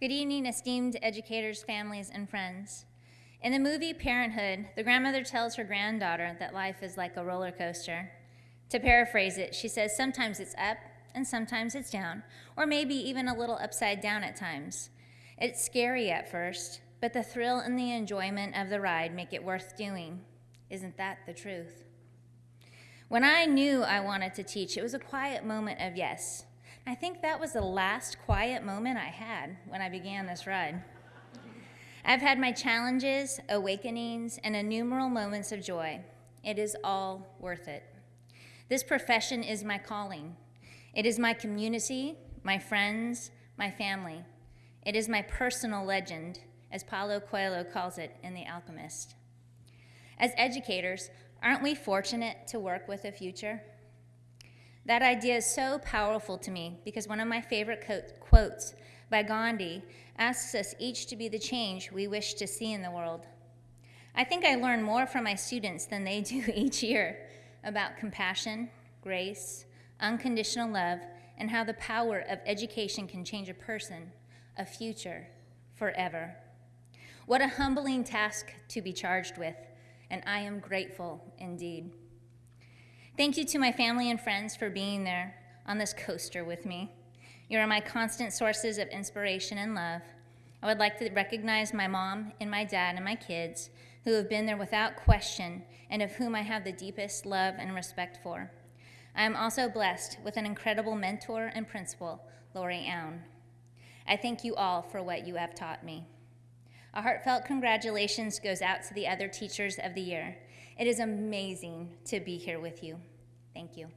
Good evening, esteemed educators, families, and friends. In the movie Parenthood, the grandmother tells her granddaughter that life is like a roller coaster. To paraphrase it, she says sometimes it's up and sometimes it's down, or maybe even a little upside down at times. It's scary at first, but the thrill and the enjoyment of the ride make it worth doing. Isn't that the truth? When I knew I wanted to teach, it was a quiet moment of yes. I think that was the last quiet moment I had when I began this ride. I've had my challenges, awakenings, and innumerable moments of joy. It is all worth it. This profession is my calling. It is my community, my friends, my family. It is my personal legend, as Paulo Coelho calls it in The Alchemist. As educators, aren't we fortunate to work with a future? That idea is so powerful to me because one of my favorite quotes by Gandhi asks us each to be the change we wish to see in the world. I think I learn more from my students than they do each year about compassion, grace, unconditional love, and how the power of education can change a person, a future, forever. What a humbling task to be charged with, and I am grateful indeed. Thank you to my family and friends for being there on this coaster with me. You are my constant sources of inspiration and love. I would like to recognize my mom and my dad and my kids who have been there without question and of whom I have the deepest love and respect for. I am also blessed with an incredible mentor and principal, Lori Own. I thank you all for what you have taught me. A heartfelt congratulations goes out to the other teachers of the year. It is amazing to be here with you. Thank you.